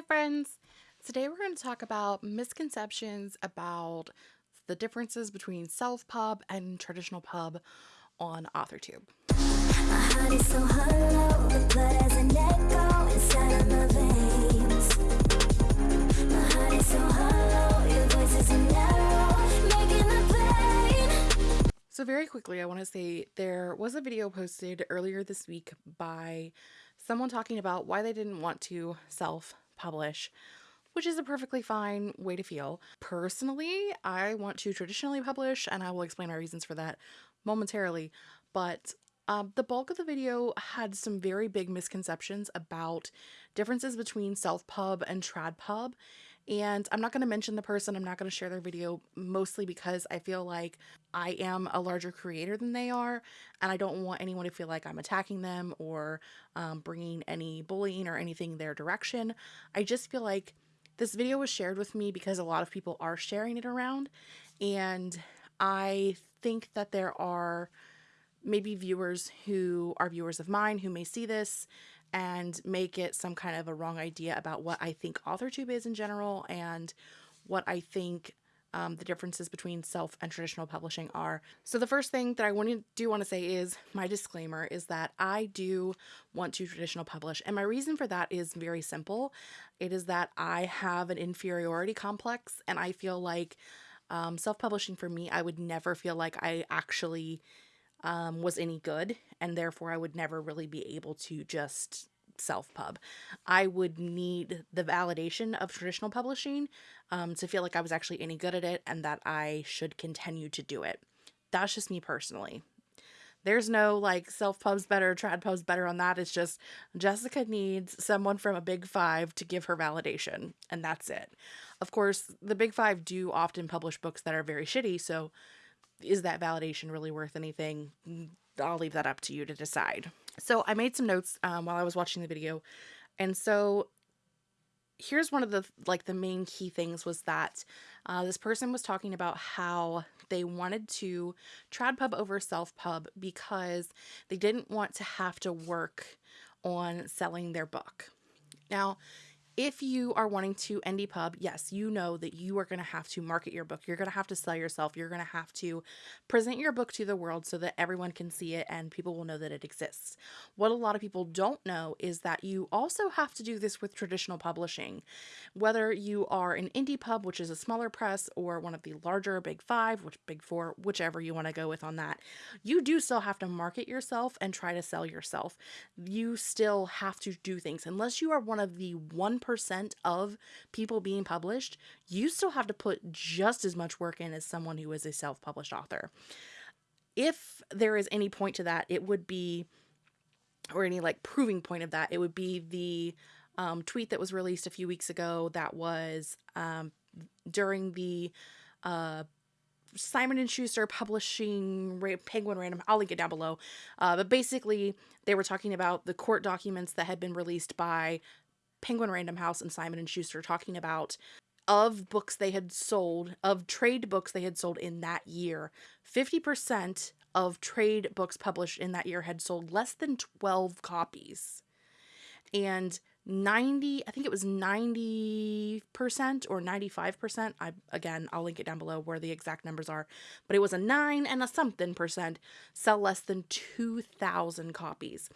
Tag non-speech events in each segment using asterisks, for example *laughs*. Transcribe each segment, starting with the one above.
Hi friends! Today we're going to talk about misconceptions about the differences between self-pub and traditional pub on AuthorTube. So very quickly I want to say there was a video posted earlier this week by someone talking about why they didn't want to self publish, which is a perfectly fine way to feel. Personally, I want to traditionally publish, and I will explain my reasons for that momentarily, but um, the bulk of the video had some very big misconceptions about differences between self-pub and trad-pub, and I'm not going to mention the person, I'm not going to share their video, mostly because I feel like I am a larger creator than they are, and I don't want anyone to feel like I'm attacking them or um, bringing any bullying or anything their direction. I just feel like this video was shared with me because a lot of people are sharing it around, and I think that there are maybe viewers who are viewers of mine who may see this and make it some kind of a wrong idea about what I think AuthorTube is in general and what I think um, the differences between self and traditional publishing are. So the first thing that I want to do want to say is my disclaimer is that I do want to traditional publish and my reason for that is very simple. It is that I have an inferiority complex and I feel like um, self-publishing for me, I would never feel like I actually um, was any good, and therefore I would never really be able to just self pub. I would need the validation of traditional publishing um, to feel like I was actually any good at it and that I should continue to do it. That's just me personally. There's no like self pubs better, trad pubs better on that. It's just Jessica needs someone from a big five to give her validation, and that's it. Of course, the big five do often publish books that are very shitty, so is that validation really worth anything? I'll leave that up to you to decide. So I made some notes um, while I was watching the video. And so here's one of the like the main key things was that uh, this person was talking about how they wanted to trad pub over self pub because they didn't want to have to work on selling their book. Now, if you are wanting to indie pub, yes, you know that you are going to have to market your book. You're going to have to sell yourself. You're going to have to present your book to the world so that everyone can see it and people will know that it exists. What a lot of people don't know is that you also have to do this with traditional publishing. Whether you are an indie pub, which is a smaller press, or one of the larger big five, which big four, whichever you want to go with on that, you do still have to market yourself and try to sell yourself. You still have to do things unless you are one of the 1% of people being published, you still have to put just as much work in as someone who is a self published author. If there is any point to that, it would be, or any like proving point of that, it would be the um, tweet that was released a few weeks ago that was um, during the uh, Simon and Schuster publishing Penguin Random. I'll link it down below. Uh, but basically, they were talking about the court documents that had been released by Penguin Random House and Simon and Schuster talking about of books they had sold, of trade books they had sold in that year, 50% of trade books published in that year had sold less than 12 copies. And 90, I think it was 90% or 95%. I again, I'll link it down below where the exact numbers are, but it was a 9 and a something percent sell less than 2000 copies.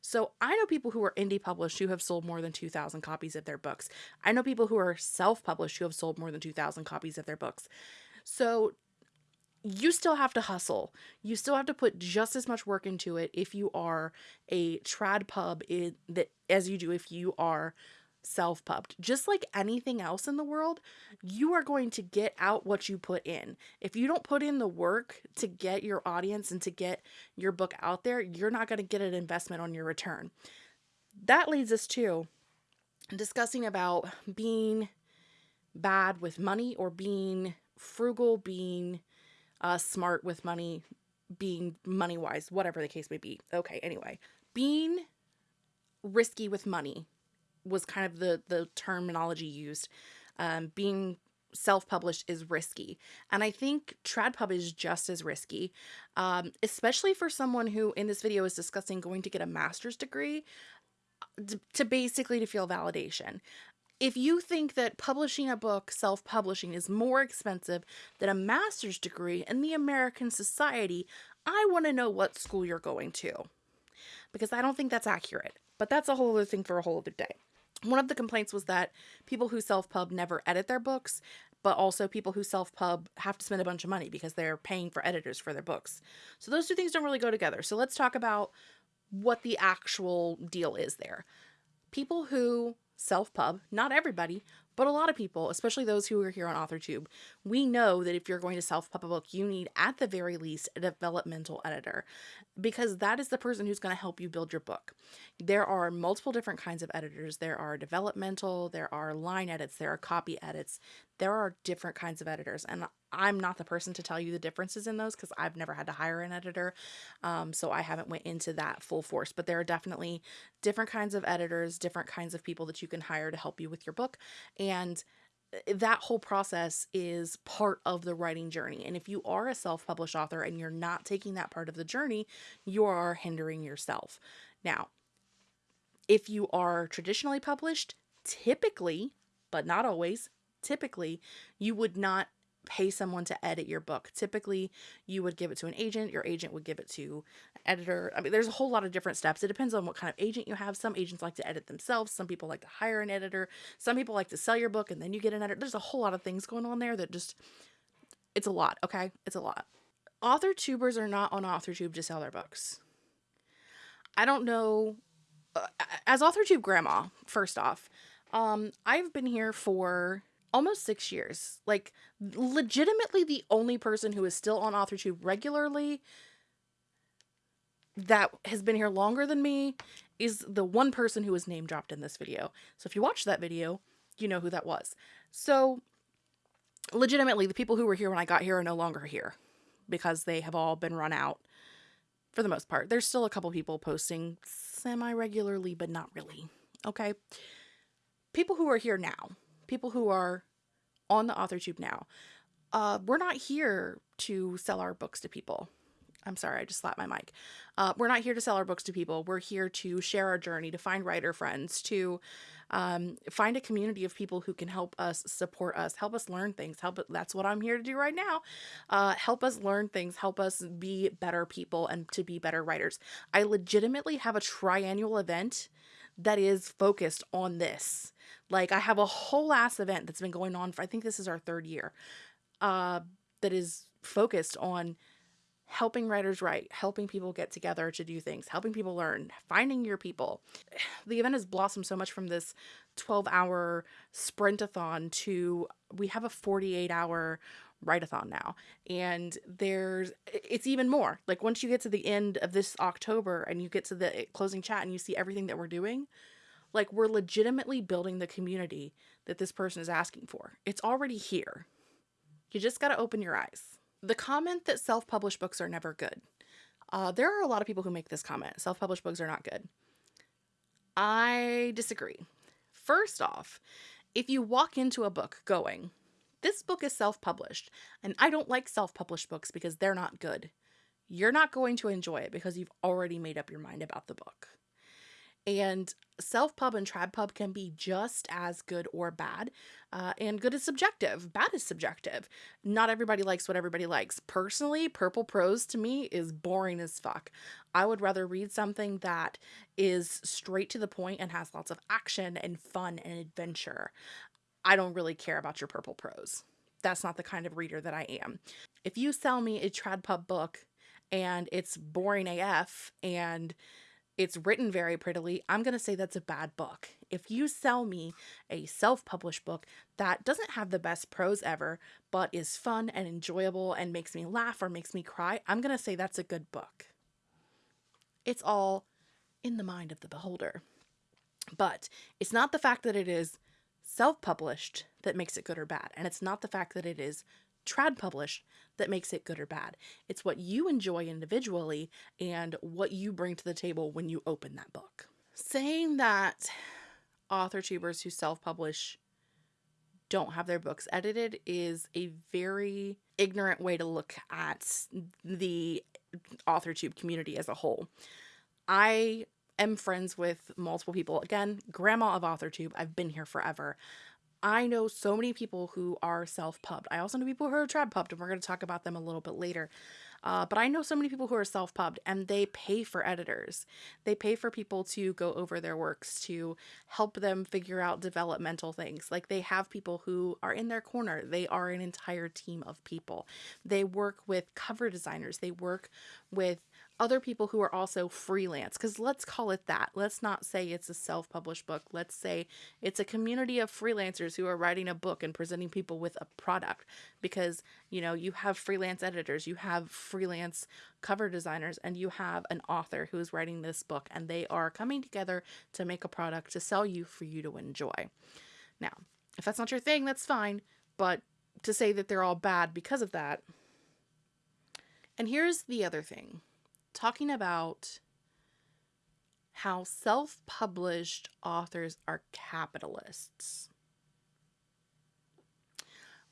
So I know people who are indie published who have sold more than 2,000 copies of their books. I know people who are self published who have sold more than 2,000 copies of their books. So you still have to hustle. You still have to put just as much work into it if you are a trad pub in, that as you do if you are self pubbed. Just like anything else in the world, you are going to get out what you put in. If you don't put in the work to get your audience and to get your book out there, you're not going to get an investment on your return. That leads us to discussing about being bad with money or being frugal, being uh, smart with money, being money wise, whatever the case may be. Okay, anyway, being risky with money was kind of the the terminology used. Um, being self-published is risky and i think tradpub is just as risky um, especially for someone who in this video is discussing going to get a master's degree uh, to basically to feel validation if you think that publishing a book, self publishing, is more expensive than a master's degree in the American society, I want to know what school you're going to. Because I don't think that's accurate. But that's a whole other thing for a whole other day. One of the complaints was that people who self pub never edit their books, but also people who self pub have to spend a bunch of money because they're paying for editors for their books. So those two things don't really go together. So let's talk about what the actual deal is there. People who self pub, not everybody, but a lot of people, especially those who are here on AuthorTube, we know that if you're going to self pub a book, you need at the very least a developmental editor because that is the person who's going to help you build your book. There are multiple different kinds of editors. There are developmental, there are line edits, there are copy edits. There are different kinds of editors, and I'm not the person to tell you the differences in those because I've never had to hire an editor, um, so I haven't went into that full force. But there are definitely different kinds of editors, different kinds of people that you can hire to help you with your book, and eh, that whole process is part of the writing journey. And if you are a self published author and you're not taking that part of the journey, you are hindering yourself. Now, if you are traditionally published, typically, but not always, typically you would not pay someone to edit your book. Typically, you would give it to an agent, your agent would give it to an editor. I mean, there's a whole lot of different steps. It depends on what kind of agent you have. Some agents like to edit themselves, some people like to hire an editor, some people like to sell your book and then you get an editor. There's a whole lot of things going on there that just it's a lot, okay? It's a lot. Author tubers are not on AuthorTube to sell their books. I don't know uh, as AuthorTube grandma, first off, um I've been here for almost six years. Like, legitimately, the only person who is still on AuthorTube regularly that has been here longer than me is the one person who was name dropped in this video. So if you watch that video, you know who that was. So, legitimately, the people who were here when I got here are no longer here because they have all been run out for the most part. There's still a couple people posting semi regularly, but not really. Okay. People who are here now people who are on the AuthorTube now, uh, we're not here to sell our books to people. I'm sorry, I just slapped my mic. Uh, we're not here to sell our books to people. We're here to share our journey, to find writer friends, to um, find a community of people who can help us, support us, help us learn things. Help. That's what I'm here to do right now. Uh, help us learn things. Help us be better people and to be better writers. I legitimately have a triannual event that is focused on this. Like I have a whole ass event that's been going on for I think this is our third year. Uh that is focused on helping writers write, helping people get together to do things, helping people learn, finding your people. *sighs* The event has blossomed so much from this 12 hour sprintathon to we have a 48 hour write-a-thon now. And there's it's even more. Like once you get to the end of this october and you get to the closing chat and you see everything that we're doing like we're legitimately building the community that this person is asking for. It's already here. You just got to open your eyes. The comment that self-published books are never good. Uh, there are a lot of people who make this comment. Self-published books are not good. I disagree. First off if you walk into a book going this book is self published, and I don't like self published books because they're not good. You're not going to enjoy it because you've already made up your mind about the book. And self pub and trad pub can be just as good or bad. Uh, and good is subjective, bad is subjective. Not everybody likes what everybody likes. Personally, purple prose to me is boring as fuck. I would rather read something that is straight to the point and has lots of action and fun and adventure. I don't really care about your purple prose. That's not the kind of reader that I am. If you sell me a trad pub book and it's boring AF and it's written very prettily, I'm going to say that's a bad book. If you sell me a self published book that doesn't have the best prose ever, but is fun and enjoyable and makes me laugh or makes me cry, I'm going to say that's a good book. It's all in the mind of the beholder. But it's not the fact that it is self published that makes it good or bad. And it's not the fact that it is trad published that makes it good or bad. It's what you enjoy individually and what you bring to the table when you open that book. Saying that author tubers who self publish don't have their books edited is a very ignorant way to look at the author tube community as a whole. I am friends with multiple people. Again, grandma of AuthorTube. I've been here forever. I know so many people who are self pubbed. I also know people who are trad pubbed, and we're going to talk about them a little bit later. Uh, but I know so many people who are self pubbed and they pay for editors. They pay for people to go over their works, to help them figure out developmental things. Like they have people who are in their corner, they are an entire team of people. They work with cover designers, they work with other people who are also freelance because let's call it that. Let's not say it's a self-published book. Let's say it's a community of freelancers who are writing a book and presenting people with a product because you know you have freelance editors you have freelance cover designers and you have an author who is writing this book and they are coming together to make a product to sell you for you to enjoy. Now if that's not your thing that's fine but to say that they're all bad because of that and here's the other thing talking about how self published authors are capitalists.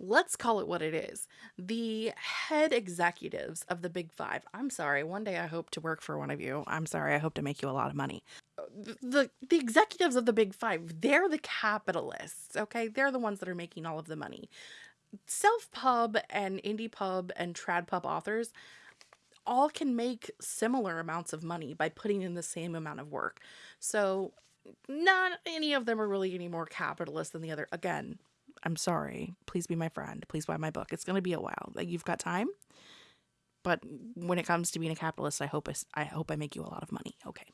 Let's call it what it is. The head executives of the Big Five. I'm sorry, one day I hope to work for one of you. I'm sorry, I hope to make you a lot of money. The, the executives of the Big Five, they're the capitalists, okay? They're the ones that are making all of the money. Self pub and indie pub and trad pub authors, all can make similar amounts of money by putting in the same amount of work. So not any of them are really any more capitalist than the other. Again, I'm sorry. Please be my friend. Please buy my book. It's going to be a while. Like you've got time. But when it comes to being a capitalist, I hope I, I hope I make you a lot of money. Okay.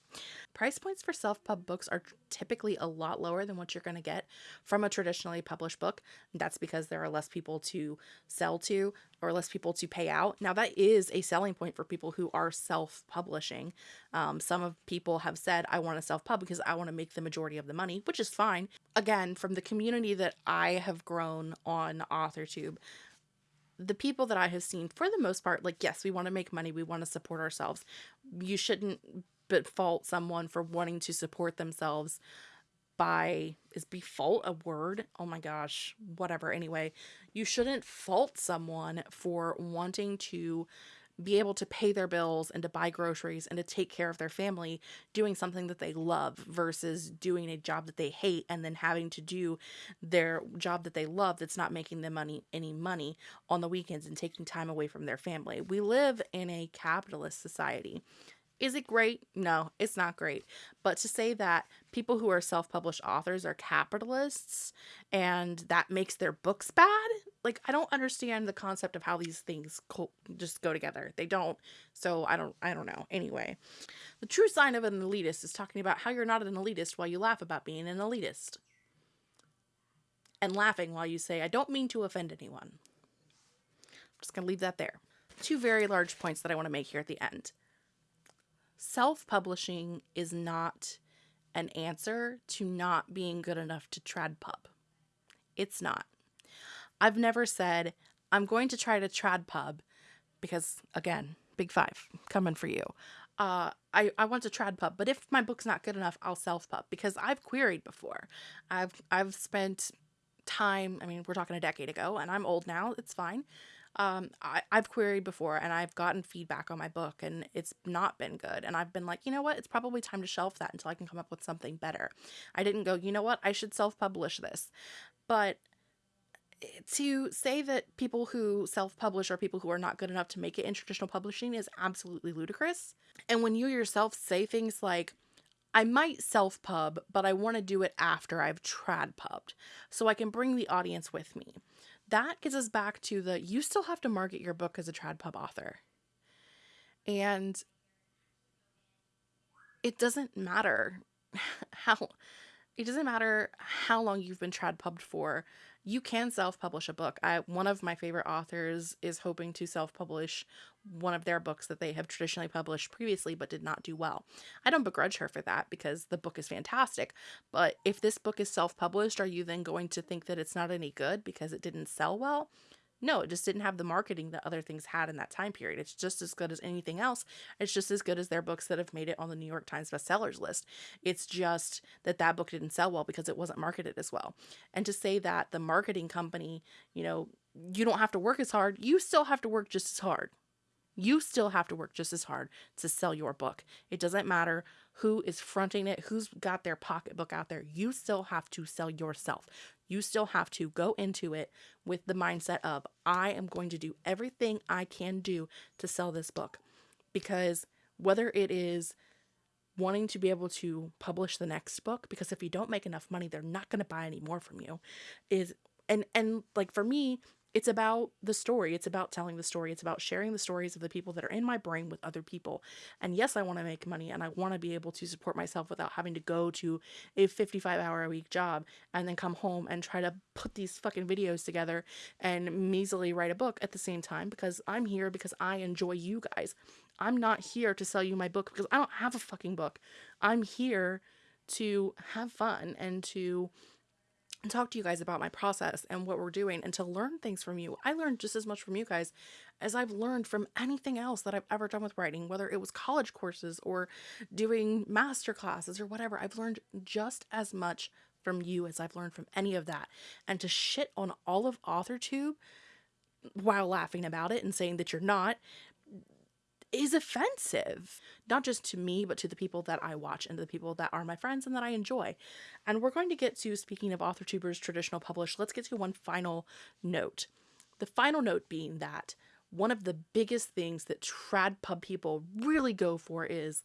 Price points for self-pub books are typically a lot lower than what you're going to get from a traditionally published book. That's because there are less people to sell to or less people to pay out. Now that is a selling point for people who are self-publishing. Um, some of people have said, I want to self-pub because I want to make the majority of the money, which is fine. Again, from the community that I have grown on AuthorTube, the people that I have seen, for the most part, like, yes, we want to make money, we want to support ourselves. You shouldn't but fault someone for wanting to support themselves by is be fault a word oh my gosh whatever anyway you shouldn't fault someone for wanting to be able to pay their bills and to buy groceries and to take care of their family doing something that they love versus doing a job that they hate and then having to do their job that they love that's not making them money any money on the weekends and taking time away from their family. We live in a capitalist society. Is it great? No, it's not great. But to say that people who are self published authors are capitalists and that makes their books bad, like, I don't understand the concept of how these things co- just go together. They don't. So I don't, I don't know. Anyway, the true sign of an elitist is talking about how you're not an elitist while you laugh about being an elitist. And laughing while you say, I don't mean to offend anyone. I'm just going to leave that there. Two very large points that I want to make here at the end self publishing is not an answer to not being good enough to trad pub. It's not. I've never said, I'm going to try to trad pub because, again, big five coming for you. Uh, I, I want to trad pub, but if my book's not good enough, I'll self pub because I've queried before. I've I've spent time. I mean, we're talking a decade ago, and I'm old now. It's fine um, I, I've queried before and I've gotten feedback on my book and it's not been good. And I've been like, you know what? It's probably time to shelf that until I can come up with something better. I didn't go, you know what? I should self publish this. But to say that people who self publish are people who are not good enough to make it in traditional publishing is absolutely ludicrous. And when you yourself say things like, I might self pub, but I want to do it after I've trad pubbed so I can bring the audience with me that gets us back to the you still have to market your book as a trad pub author. And it doesn't matter *laughs* how it doesn't matter how long you've been trad pubbed for you can self-publish a book. I one of my favorite authors is hoping to self-publish one of their books that they have traditionally published previously but did not do well. I don't begrudge her for that because the book is fantastic. But if this book is self-published, are you then going to think that it's not any good because it didn't sell well? No, it just didn't have the marketing that other things had in that time period. It's just as good as anything else. It's just as good as their books that have made it on the New York Times bestsellers list. It's just that that book didn't sell well because it wasn't marketed as well. And to say that the marketing company, you know, you don't have to work as hard, you still have to work just as hard. You still have to work just as hard to sell your book. It doesn't matter who is fronting it, who's got their pocketbook out there. You still have to sell yourself. You still have to go into it with the mindset of, I am going to do everything I can do to sell this book. Because whether it is wanting to be able to publish the next book because if you don't make enough money they're not going to buy any more from you is and and like for me it's about the story it's about telling the story it's about sharing the stories of the people that are in my brain with other people and yes i want to make money and i want to be able to support myself without having to go to a 55 hour a week job and then come home and try to put these fucking videos together and measly write a book at the same time because i'm here because i enjoy you guys I'm not here to sell you my book because I don't have a fucking book. I'm here to have fun and to talk to you guys about my process and what we're doing and to learn things from you. I learned just as much from you guys as I've learned from anything else that I've ever done with writing, whether it was college courses or doing master classes or whatever. I've learned just as much from you as I've learned from any of that. And to shit on all of AuthorTube while laughing about it and saying that you're not is offensive, not just to me, but to the people that I watch and the people that are my friends and that I enjoy. And we're going to get to, speaking of author tubers, traditional publish, let's get to one final note. The final note being that one of the biggest things that trad pub people really go for is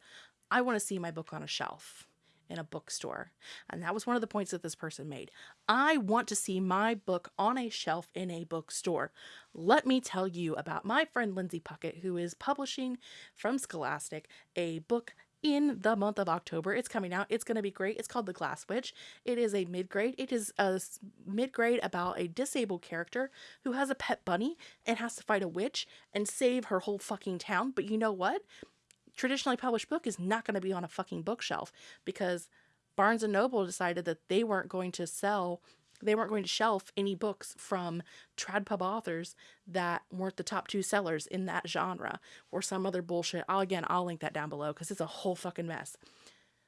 I want to see my book on a shelf in a bookstore. And that was one of the points that this person made. I want to see my book on a shelf in a bookstore. Let me tell you about my friend Lindsay Puckett, who is publishing from Scholastic a book in the month of October. It's coming out. It's going to be great. It's called The Glass Witch. It is a mid grade. It is a mid grade about a disabled character who has a pet bunny and has to fight a witch and save her whole fucking town. But you know what? Traditionally published book is not going to be on a fucking bookshelf because Barnes and Noble decided that they weren't going to sell they weren't going to shelf any books from trad pub authors that weren't the top two sellers in that genre or some other bullshit. I'll again, I'll link that down below because it's a whole fucking mess.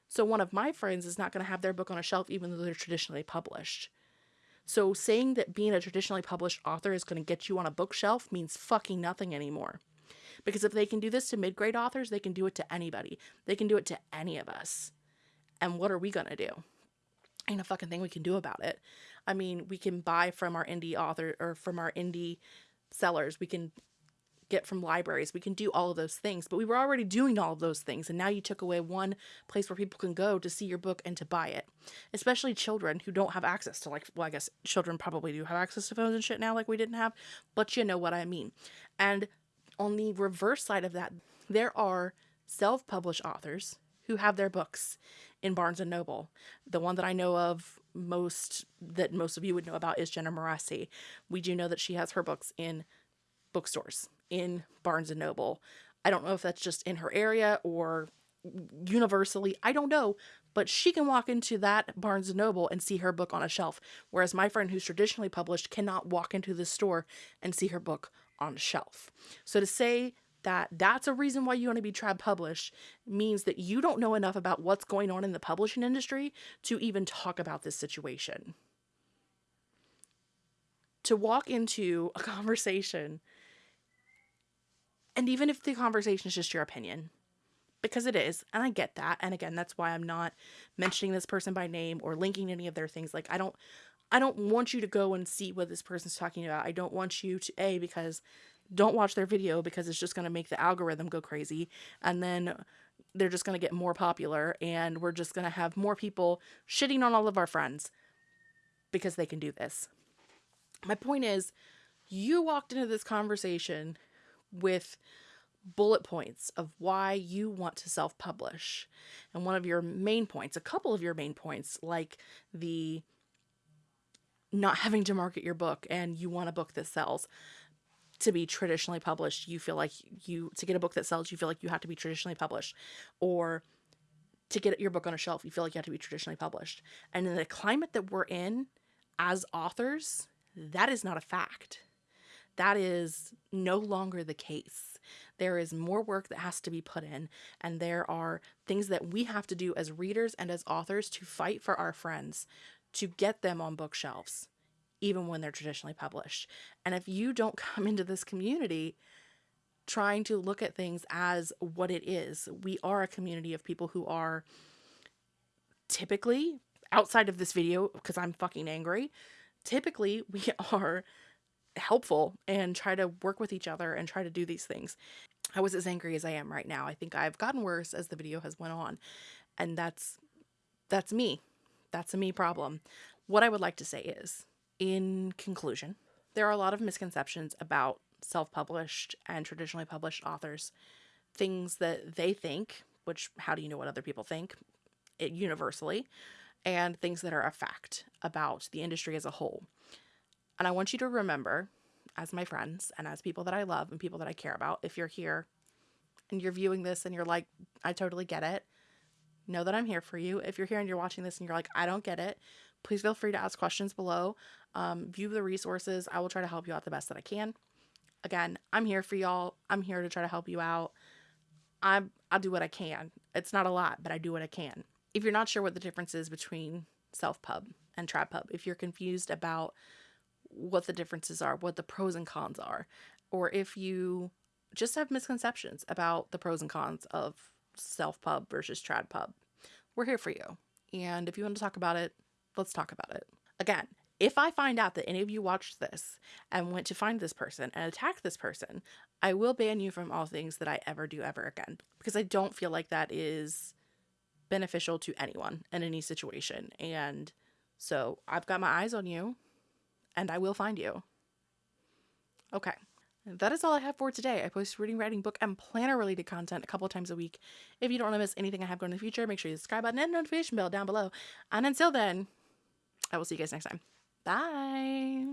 So one of my friends is not going to have their book on a shelf even though they're traditionally published. So saying that being a traditionally published author is going to get you on a bookshelf means fucking nothing anymore. Because if they can do this to mid grade authors, they can do it to anybody. They can do it to any of us. And what are we going to do? Ain't a fucking thing we can do about it. I mean, we can buy from our indie author or from our indie sellers. We can get from libraries. We can do all of those things, but we were already doing all of those things. And now you took away one place where people can go to see your book and to buy it, especially children who don't have access to, like, well, I guess children probably do have access to phones and shit now, like we didn't have, but you know what I mean. And on the reverse side of that, there are self-published authors who have their books in Barnes and Noble. The one that I know of most that most of you would know about is Jenna Moreci. We do know that she has her books in bookstores in Barnes and Noble. I don't know if that's just in her area or universally. I don't know, but she can walk into that Barnes and Noble and see her book on a shelf, whereas my friend who's traditionally published cannot walk into the store and see her book on shelf. So to say that that's a reason why you want to be trad published means that you don't know enough about what's going on in the publishing industry to even talk about this situation. To walk into a *laughs* conversation, and even if the conversation is just your opinion, because it is, and I get that, and again, that's why I'm not mentioning this person by name or linking any of their things. Like, I don't I don't want you to go and see what this person's talking about. I don't want you to A because don't watch their video because it's just going to make the algorithm go crazy and then they're just going to get more popular and we're just going to have more people shitting on all of our friends because they can do this. My point is you walked into this conversation with bullet points of why you want to self-publish. And one of your main points, a couple of your main points like the not having to market your book and you want a book that sells to be traditionally published you feel like you to get a book that sells you feel like you have to be traditionally published. Or to get your book on a shelf you feel like you have to be traditionally published. And in the climate that we're in as authors that is not a fact. That is no longer the case. There is more work that has to be put in and there are things that we have to do as readers and as authors to fight for our friends to get them on bookshelves, even when they're traditionally published. And if you don't *laughs* come into this community trying to look at things as what it is. We are a community of people who are typically outside of this video because I'm fucking angry. Typically, we *laughs* are helpful and try to work with each other and try to do these things. I was as angry as I am right now. I think I've gotten worse as the video has went on. And that's that's me. That's a me problem. What I would like to say is, in conclusion, there are a lot of misconceptions about self-published and traditionally published authors. Things that they think, which how do you know what other people think? It universally, and things that are a fact about the industry as a whole. And I want you to remember, as my friends and as people that I love and people that I care about, if you're here and you're viewing this and you're like, I totally get it, know that I'm here for you. If you're here and you're watching this and you're like, I don't get it, please feel free to ask questions below. Um, view the resources. I will try to help you out the best that I can. Again, I'm here for y'all. I'm here to try to help you out. I I'll do what I can. It's not a lot, but I do what I can. If you're not sure what the difference is between self pub and trad pub, if you're confused about what the differences are, what the pros and cons are, or if you just have misconceptions about the pros and cons of self pub versus trad pub, we're here for you. And if you want to talk about it, let's talk about it. Again, if I find out that any of you watched this and went to find this person and attack this person, I will ban you from all things that I ever do ever again because I don't feel like that is beneficial to anyone in any situation. And so I've got my eyes on you and I will find you. Okay. That is all I have for today. I post reading, writing, book, and planner related content a couple times a week. If you don't want to miss anything I have going in the future, make sure you subscribe button and notification bell down below. And until then, I will see you guys next time. Bye.